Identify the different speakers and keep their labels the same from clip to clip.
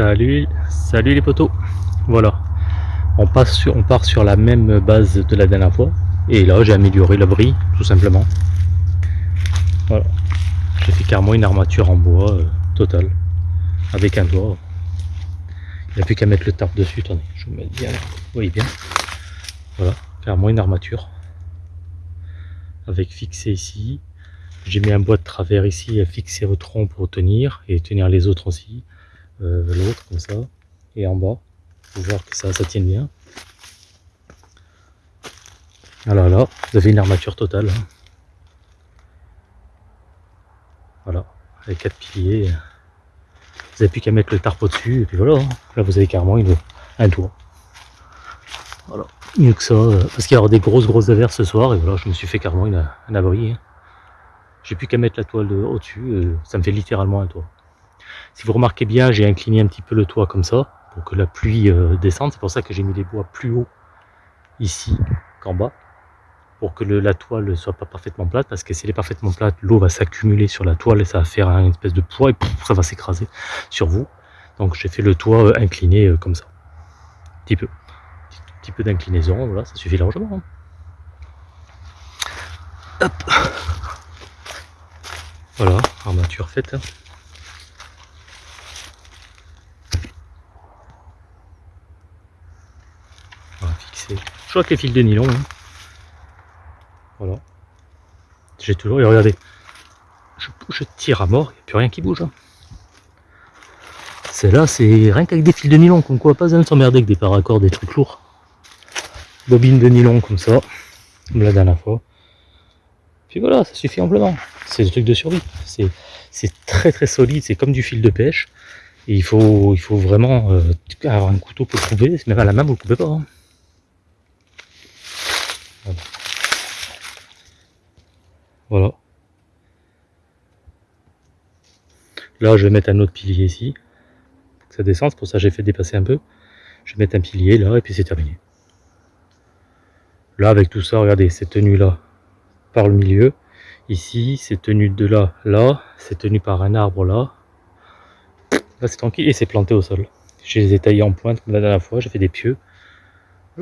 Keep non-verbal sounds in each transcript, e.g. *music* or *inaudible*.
Speaker 1: Salut, salut les potos. Voilà, on, passe sur, on part sur la même base de la dernière fois. Et là, j'ai amélioré l'abri, tout simplement. Voilà, j'ai fait carrément une armature en bois euh, totale, avec un toit. Il n'y a plus qu'à mettre le tarp dessus. Attendez, je vous mets bien, vous voyez bien. Voilà, carrément une armature, avec fixé ici. J'ai mis un bois de travers ici à fixer au tronc pour tenir et tenir les autres aussi. Euh, l'autre comme ça et en bas pour voir que ça, ça tienne bien alors là vous avez une armature totale hein. voilà avec quatre piliers vous n'avez plus qu'à mettre le tarp au dessus et puis voilà hein. là vous avez carrément une, un toit voilà mieux que ça euh, parce qu'il y aura des grosses grosses averses ce soir et voilà je me suis fait carrément une, un abri hein. j'ai plus qu'à mettre la toile au dessus euh, ça me fait littéralement un toit si vous remarquez bien, j'ai incliné un petit peu le toit comme ça, pour que la pluie euh, descende. C'est pour ça que j'ai mis les bois plus haut ici qu'en bas, pour que la toile ne soit pas parfaitement plate, parce que si elle est parfaitement plate, l'eau va s'accumuler sur la toile et ça va faire une espèce de poids et ça va s'écraser sur vous. Donc j'ai fait le toit euh, incliné euh, comme ça. Un petit peu. Un petit peu d'inclinaison, voilà, ça suffit largement. Hein. Voilà, armature faite. Hein. Je crois que les fils de nylon. Hein. Voilà. J'ai toujours. Et regardez. Je, tire à mort, il n'y a plus rien qui bouge. Hein. Celle-là, c'est rien qu'avec des fils de nylon, comme quoi pas s'emmerder avec des paracords, des trucs lourds. Bobine de nylon comme ça, comme la dernière fois. Puis voilà, ça suffit amplement. C'est des trucs de survie. C'est très très solide, c'est comme du fil de pêche. Il faut, vraiment euh, avoir un couteau pour le trouver, même à la main vous ne le pouvez pas. Hein. Voilà. Là, je vais mettre un autre pilier ici. que ça descend, c'est pour ça j'ai fait dépasser un peu. Je vais mettre un pilier là et puis c'est terminé. Là, avec tout ça, regardez, c'est tenu là par le milieu. Ici, c'est tenu de là, là. C'est tenu par un arbre là. Là, c'est tranquille et c'est planté au sol. Je les ai taillés en pointe comme la dernière fois. J'ai fait des pieux.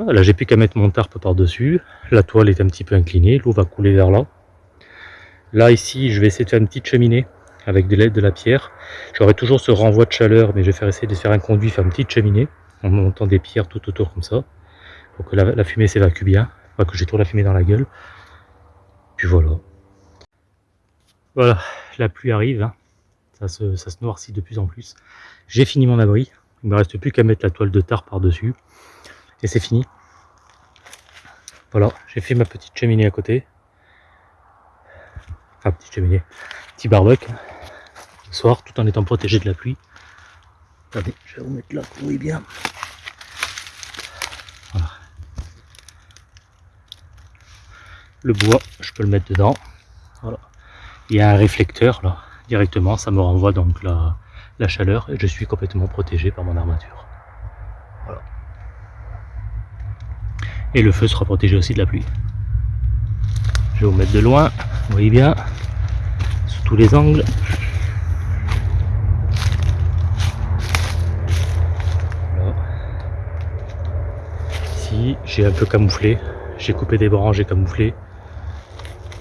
Speaker 1: Là, j'ai plus qu'à mettre mon tarp par-dessus. La toile est un petit peu inclinée, l'eau va couler vers là. Là, ici, je vais essayer de faire une petite cheminée avec de l'aide de la pierre. J'aurai toujours ce renvoi de chaleur, mais je vais faire essayer de faire un conduit, faire une petite cheminée, en montant des pierres tout autour comme ça, pour que la, fumée s'évacue bien, pas que j'ai trop la fumée dans la gueule. Puis voilà. Voilà, la pluie arrive, hein. ça, se, ça se noircit de plus en plus. J'ai fini mon abri, il ne me reste plus qu'à mettre la toile de tarte par-dessus et c'est fini. Voilà, j'ai fait ma petite cheminée à côté. Enfin, petite cheminée, petit barbecue. Le soir, tout en étant protégé de la pluie. Attendez, je vais vous mettre là, oui bien. Voilà. Le bois, je peux le mettre dedans. Voilà. Il y a un réflecteur là, directement, ça me renvoie donc la, la chaleur et je suis complètement protégé par mon armature. Voilà. Et le feu sera protégé aussi de la pluie. Je vais vous mettre de loin, vous voyez bien, sous tous les angles. Ici, j'ai un peu camouflé, j'ai coupé des branches, j'ai camouflé.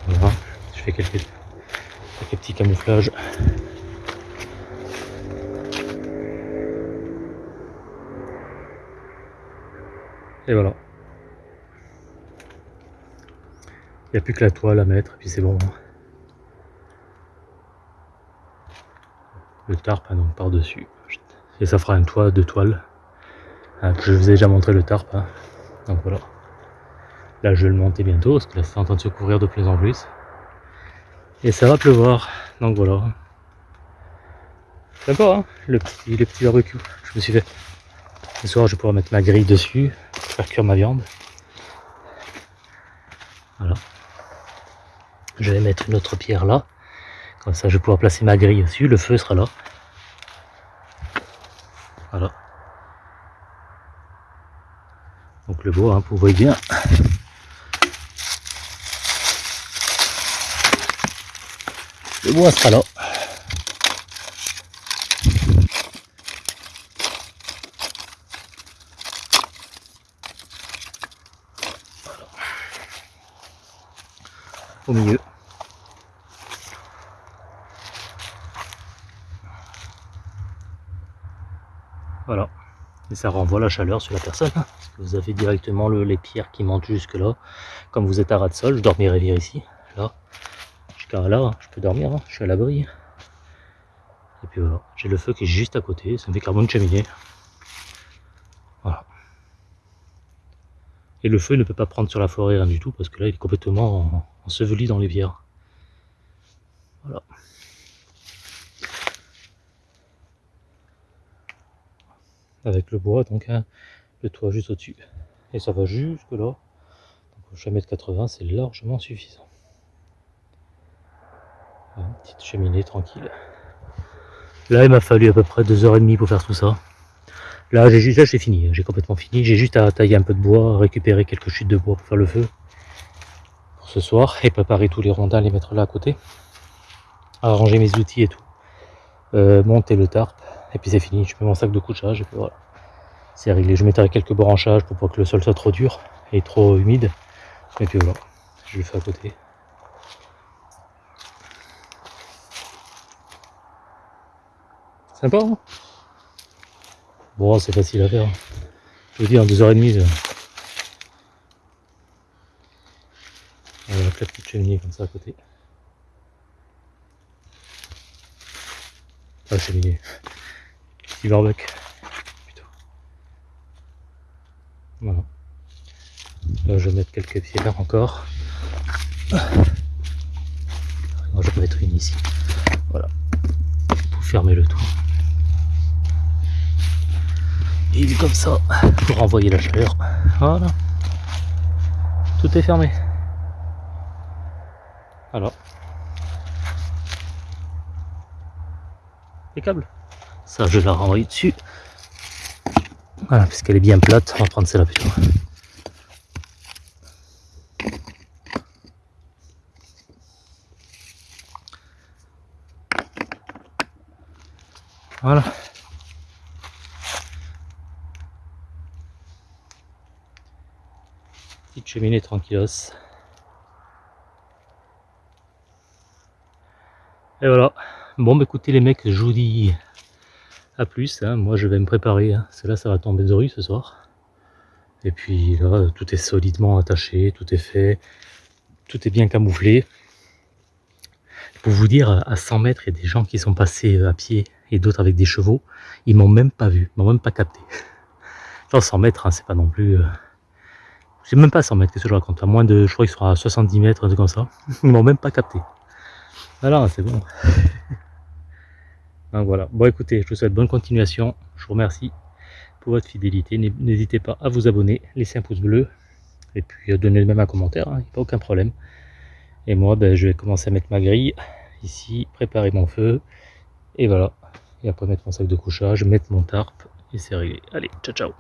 Speaker 1: Voilà, je fais quelques, quelques petits camouflages. Et voilà. Il n'y a plus que la toile à mettre, et puis c'est bon. Le tarp, donc par-dessus. Et ça fera un toit de toile. Hein, je vous ai déjà montré le tarp. Hein. Donc voilà. Là, je vais le monter bientôt, parce que là, c'est en train de se couvrir de plus en plus. Et ça va pleuvoir. Donc voilà. Sympa, hein le petit, le petit barbecue je me suis fait. Ce soir, je vais pouvoir mettre ma grille dessus, faire cuire ma viande. Voilà. Je vais mettre une autre pierre là. Comme ça, je vais pouvoir placer ma grille dessus. Le feu sera là. Voilà. Donc le bois, hein, vous voyez bien. Le bois sera là. Milieu. Voilà. Et ça renvoie la chaleur sur la personne. Hein, parce vous avez directement le, les pierres qui montent jusque là. Comme vous êtes à ras de sol, je dormirai bien ici. Là. Jusqu'à là, hein, je peux dormir. Hein, je suis à l'abri. Et puis voilà. J'ai le feu qui est juste à côté. Ça me fait carrément une cheminée. Et le feu ne peut pas prendre sur la forêt, rien du tout. Parce que là, il est complètement enseveli dans les pierres. Voilà. avec le bois, donc hein, le toit juste au-dessus. Et ça va jusque là. Donc au mètre 80, c'est largement suffisant. Une petite cheminée tranquille. Là, il m'a fallu à peu près 2h30 pour faire tout ça. Là, j'ai juste, j'ai fini, j'ai complètement fini. J'ai juste à tailler un peu de bois, récupérer quelques chutes de bois pour faire le feu pour ce soir et préparer tous les rondins, les mettre là à côté. Arranger mes outils et tout. Euh, monter le tarp et puis c'est fini, je mets mon sac de couchage et puis voilà. C'est réglé, je mettrai quelques branchages pour pas que le sol soit trop dur et trop humide. Et puis voilà, je le fais à côté. Sympa hein? Bon, c'est facile à faire. Je vous dis, en deux heures et demie, voilà, la petite cheminée comme ça à côté. Ah, cheminée. Petit Voilà. Là, je vais mettre quelques pierres encore. je vais mettre une ici. Voilà. Pour fermer le tout. Comme ça, pour envoyer la chaleur. Voilà. Tout est fermé. Alors. Les câbles. Ça, je la renvoie dessus. Voilà, puisqu'elle est bien plate, on va prendre celle-là plutôt. Voilà. Cheminée tranquillos. Et voilà. Bon, bah écoutez les mecs, je vous dis à plus, hein. moi je vais me préparer, hein. ça va tomber de rue ce soir. Et puis là, tout est solidement attaché, tout est fait, tout est bien camouflé. Pour vous dire, à 100 mètres, il y a des gens qui sont passés à pied et d'autres avec des chevaux. Ils m'ont même pas vu, m'ont même pas capté. Dans 100 mètres, hein, c'est pas non plus... Euh... C'est même pas 100 mètres, qu'est-ce que je raconte? À moins de, je crois qu'ils seront à 70 mètres, un truc comme ça. *laughs* Ils m'ont même pas capté. Voilà, c'est bon. Donc voilà. Bon écoutez, je vous souhaite bonne continuation. Je vous remercie pour votre fidélité. N'hésitez pas à vous abonner, laisser un pouce bleu et puis à donner même un commentaire, hein, pas aucun problème. Et moi, ben, je vais commencer à mettre ma grille ici, préparer mon feu et voilà. Et après mettre mon sac de couchage, mettre mon tarp et c'est réglé. Allez, ciao ciao